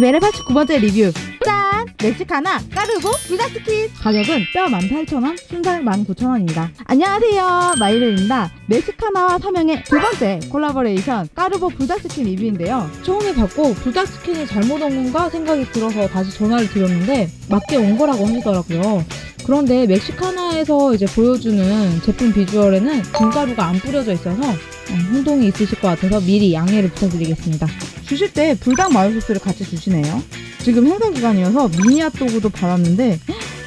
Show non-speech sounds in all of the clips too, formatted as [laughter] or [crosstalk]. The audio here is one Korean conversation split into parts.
메리메리 89번째 리뷰. 짠! 멕시카나 까르보 불닭치킨 가격은 뼈 18,000원, 순살 19,000원입니다. 안녕하세요. 마이르입니다. 멕시카나와 삼양의 두 번째 콜라보레이션 까르보 불닭치킨 리뷰인데요. 처음에 받고 불닭치킨이 잘못 온 건가 생각이 들어서 다시 전화를 드렸는데 맞게 온 거라고 하시더라고요. 그런데 멕시카나에서 이제 보여주는 제품 비주얼에는 김가루가 안 뿌려져 있어서 어, 혼동이 있으실 것 같아서 미리 양해를 부탁드리겠습니다. 주실 때 불닭 마요 소스를 같이 주시네요. 지금 행사 기간이어서 미니 핫도그도 받았는데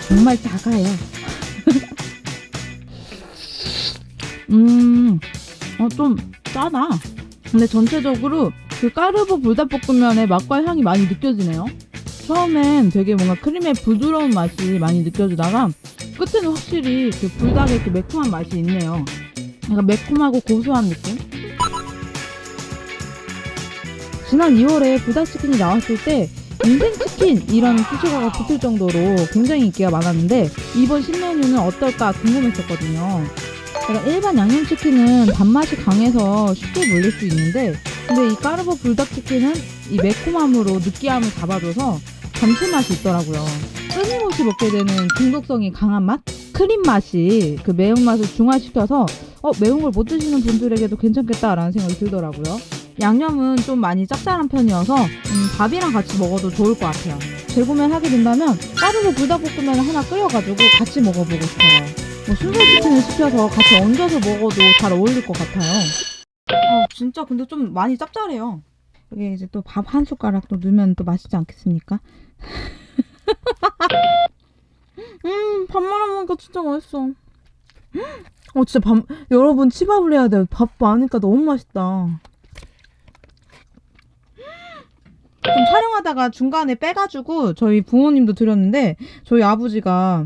정말 작아요. [laughs] 음, 어, 좀 짜다. 근데 전체적으로 그 까르보 불닭볶음면의 맛과 향이 많이 느껴지네요. 처음엔 되게 뭔가 크림의 부드러운 맛이 많이 느껴지다가 끝에는 확실히 그 불닭의 그 매콤한 맛이 있네요. 약간 매콤하고 고소한 느낌? 지난 2월에 불닭치킨이 나왔을 때 인생치킨이라는 수식어가 붙을 정도로 굉장히 인기가 많았는데 이번 신메뉴는 어떨까 궁금했었거든요. 제가 일반 양념치킨은 단맛이 강해서 쉽게 물릴 수 있는데 근데 이 까르보 불닭치킨은 이 매콤함으로 느끼함을 잡아줘서 감칠맛이 있더라고요. 끊임없이 먹게 되는 중독성이 강한 맛? 크림 맛이 그 매운맛을 중화시켜서 어, 매운 걸 못 드시는 분들에게도 괜찮겠다라는 생각이 들더라고요. 양념은 좀 많이 짭짤한 편이어서 음, 밥이랑 같이 먹어도 좋을 것 같아요. 재구매를 하게 된다면 까르보 불닭볶음면을 하나 끓여가지고 같이 먹어보고 싶어요. 뭐 순살치킨을 시켜서 같이 얹어서 먹어도 잘 어울릴 것 같아요. 어, 진짜 근데 좀 많이 짭짤해요. 여기 이제 또 밥 한 숟가락 또 넣으면 또 맛있지 않겠습니까? [laughs] 음, 밥 말아 먹으니까 진짜 맛있어. 어, 진짜 밥, 여러분 치밥을 해야 돼요. 밥 많으니까 너무 맛있다. 좀 촬영하다가 중간에 빼가지고 저희 부모님도 드렸는데 저희 아버지가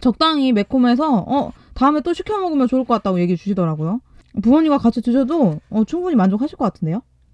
적당히 매콤해서 어 다음에 또 시켜 먹으면 좋을 것 같다고 얘기해 주시더라고요. 부모님과 같이 드셔도 어, 충분히 만족하실 것 같은데요?